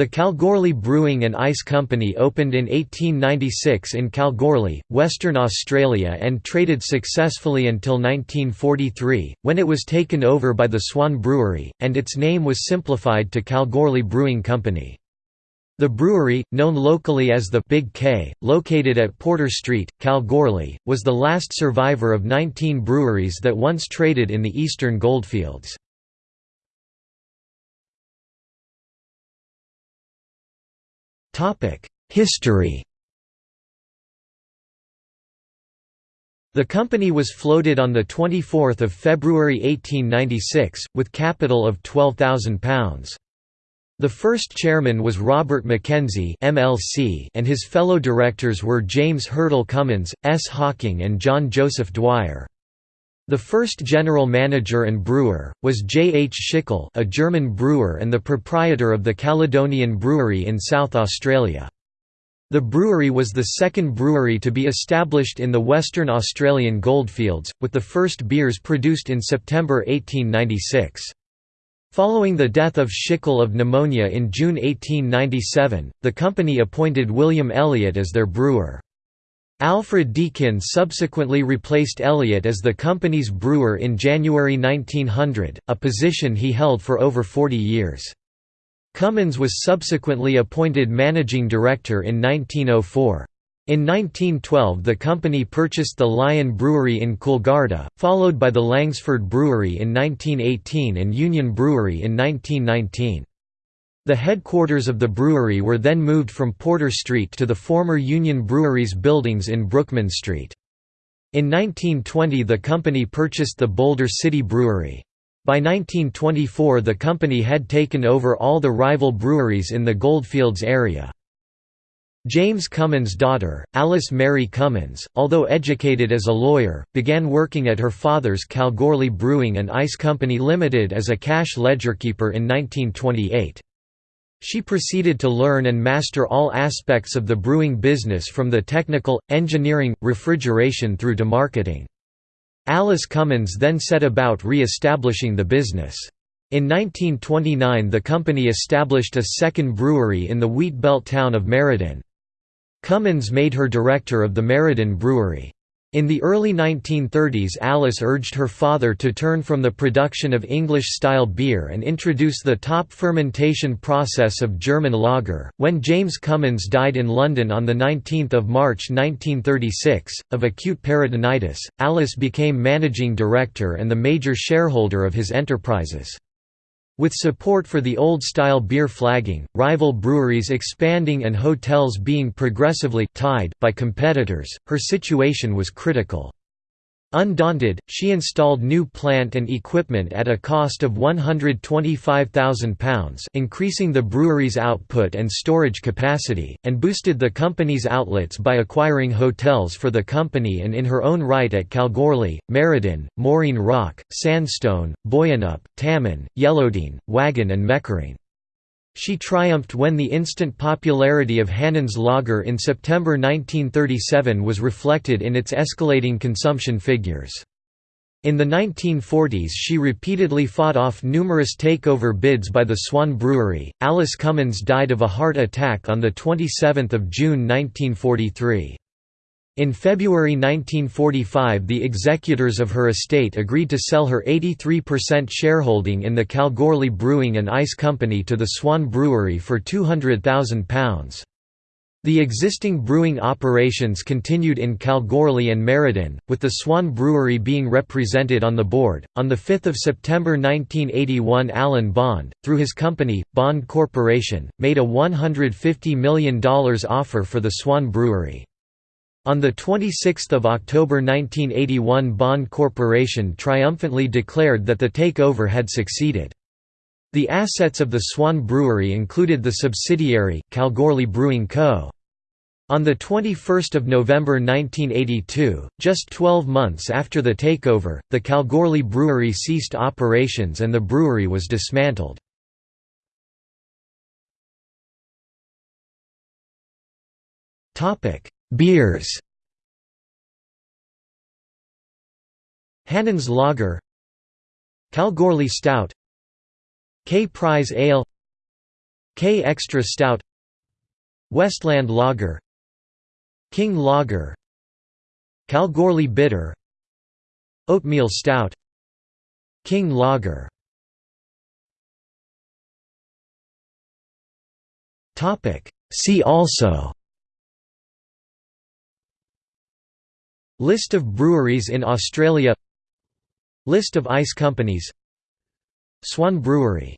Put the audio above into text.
The Kalgoorlie Brewing and Ice Company opened in 1896 in Kalgoorlie, Western Australia and traded successfully until 1943, when it was taken over by the Swan Brewery, and its name was simplified to Kalgoorlie Brewing Company. The brewery, known locally as the Big K, located at Porter Street, Kalgoorlie, was the last survivor of 19 breweries that once traded in the eastern goldfields. History The company was floated on 24 February 1896, with capital of £12,000. The first chairman was Robert Mackenzie MLC and his fellow directors were James Hurtle Cummins, S. Hawking and John Joseph Dwyer. The first general manager and brewer, was J. H. Schickel a German brewer and the proprietor of the Caledonian Brewery in South Australia. The brewery was the second brewery to be established in the Western Australian goldfields, with the first beers produced in September 1896. Following the death of Schickel of pneumonia in June 1897, the company appointed William Elliott as their brewer. Alfred Deakin subsequently replaced Elliott as the company's brewer in January 1900, a position he held for over 40 years. Cummins was subsequently appointed managing director in 1904. In 1912 the company purchased the Lion Brewery in Coolgardie, followed by the Langsford Brewery in 1918 and Union Brewery in 1919. The headquarters of the brewery were then moved from Porter Street to the former Union Brewery's buildings in Brookman Street. In 1920 the company purchased the Boulder City Brewery. By 1924 the company had taken over all the rival breweries in the Goldfields area. James Cummins' daughter, Alice Mary Cummins, although educated as a lawyer, began working at her father's Kalgoorlie Brewing and Ice Company Limited as a cash ledgerkeeper in 1928. She proceeded to learn and master all aspects of the brewing business from the technical, engineering, refrigeration through to marketing. Alice Cummins then set about re-establishing the business. In 1929 the company established a second brewery in the wheat belt town of Merredin. Cummins made her director of the Merredin Brewery. In the early 1930s Alice urged her father to turn from the production of English-style beer and introduce the top fermentation process of German lager. When James Cummins died in London on 19 March 1936, of acute peritonitis, Alice became managing director and the major shareholder of his enterprises. With support for the old-style beer flagging, rival breweries expanding and hotels being progressively tied by competitors, her situation was critical. Undaunted, she installed new plant and equipment at a cost of £125,000 increasing the brewery's output and storage capacity, and boosted the company's outlets by acquiring hotels for the company and in her own right at Kalgoorlie, Merredin, Moorine Rock, Sandstone, Boyanup, Tammin, Yellowdine, Wagon and Meckering. She triumphed when the instant popularity of Hannan's lager in September 1937 was reflected in its escalating consumption figures. In the 1940s she repeatedly fought off numerous takeover bids by the Swan Brewery. Alice Cummins died of a heart attack on 27 June 1943. In February 1945 the executors of her estate agreed to sell her 83% shareholding in the Kalgoorlie Brewing and Ice Company to the Swan Brewery for £200,000. The existing brewing operations continued in Kalgoorlie and Merredin, with the Swan Brewery being represented on the board. On 5 September 1981, Alan Bond, through his company, Bond Corporation, made a $150 million offer for the Swan Brewery. On 26 October 1981 Bond Corporation triumphantly declared that the takeover had succeeded. The assets of the Swan Brewery included the subsidiary, Kalgoorlie Brewing Co. On 21 November 1982, just 12 months after the takeover, the Kalgoorlie Brewery ceased operations and the brewery was dismantled. Beers. Hannan's Lager. Kalgoorlie Stout. K Prize Ale. K Extra Stout. Westland Lager. King Lager. Kalgoorlie Bitter. Oatmeal Stout. King Lager. See also List of breweries in Australia. List of ice companies. Swan Brewery